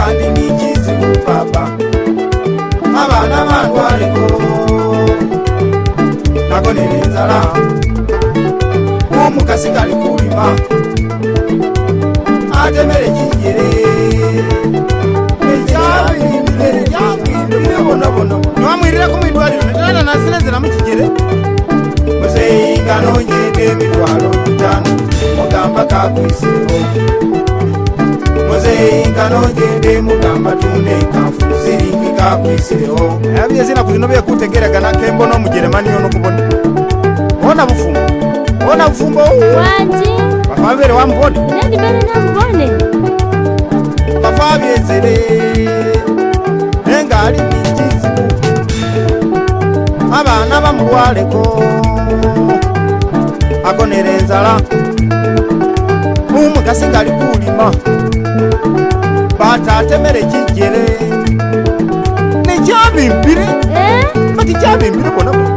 kandi nikizibu papa abaana bandwaliko nagonera enzala omukasi gali kulima atemere kinjere nomwirireko mwidwaliro netana nasinezeramu kijere muzeyi nga nonyega emitwalo gitano mugamba kakwiseewo muzeyinkano gende mugamba tunde nkanfu sirikika kwisirewo yabye zina ku bino byekutegeeraganako embona omujeremani yonokubona ona bufumbo. Ona bufumbo bafabere wambone bafabyezere nengaali nikizibu abaana bamulwaleko agonera enzala omugasi ngali kulima. Batatemere kijere nekyabimbire Eh? bati kyabimbire bona bona.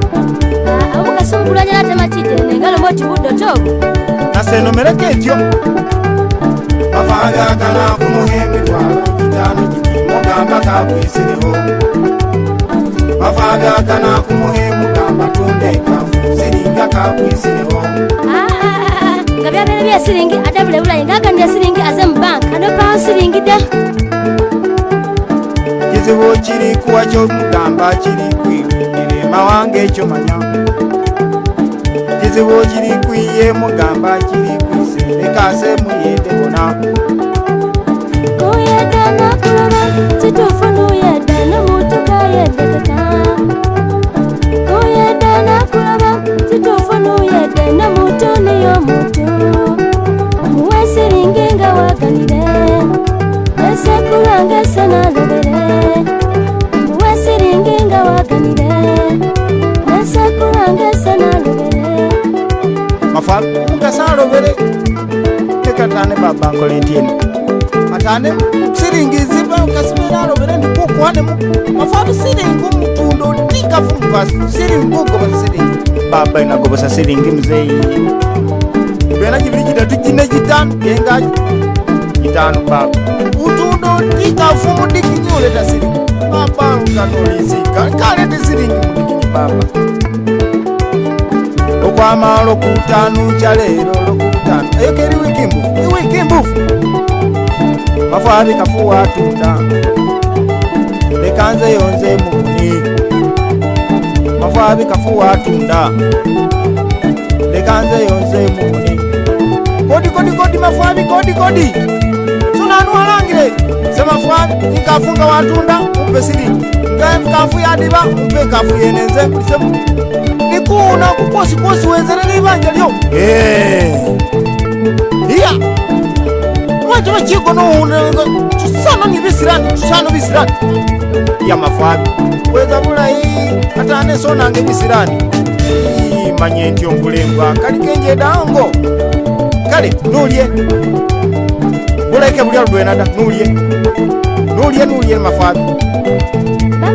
Ah, natema kijere nengaloma oti buddo togo nasenomereko etyo bafagakana kumuha emitwalo itano giti mugamba kakwisireho bafagakana kumuha mugamba tunda enkafu siringa kakwisireho Ah, ah, nga byabere bya siringi ate bulebulayi ngagandya siringi aze mu banka kizibu kiri kuwa kyomugamba kiri kwiwindira emawanga ekyo manya. Kizibu kiri kwiye mugamba kiri kwiserekase muyende bona mafa mugasi alobere tekatane baba nkole ntyeni atane siringi ziba kasibera alobere ndikukwanemu mafabi siringi omutundo tikafu muvasi siringi ugobosa siringi baba inagobosa siringi muzeyi bena jibiri jidatu jine jitano yengaji jitano baba. Utundo tikafu mudikinyi uleta siringi baba ukanolisika kalete siringi mudikinyi baba okwama lokutano kyaleero lokutano eyo keri wiki mbufu. Iwiki mbufu. Mafabi kafuwa tunda. Lekanze yonze mukuni mafabi kafuwa tunda. Lekanze yonze mukuni kodi kodi kodi mafabi kodi kodi. Sunanwalangire semafabi nkafunga watunda umpe siringi nga nkafu yadiba umpe nkafu yenenze. Kulisemu kuona kukwasikuwasi wenzana n'ibanja lyo eh. iya. Mwatona chiko nowunanga chusano ni bisirani chisano bisirani yamafabi weza bulayi atane sonange bisirani manye ntyo nkulembwa kali kenje dango. Kale nulye bulaike bulya ludwenada nulie. Nulie nulie mafabi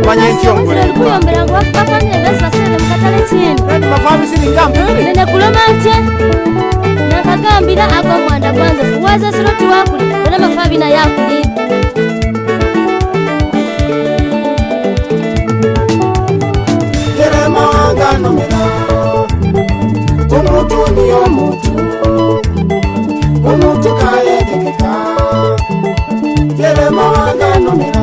manya entyongoleekuyomberanga kubakubakanye ebezi basente mukatale kindi mavamisinigambe nenekuloma ntye nakagambira akomwanda gwanze fuwaza siro tiwakulira era mafabina yakulira teremanganomuka omuntu ni omuntu omuntu kayetegeka teremanganomuka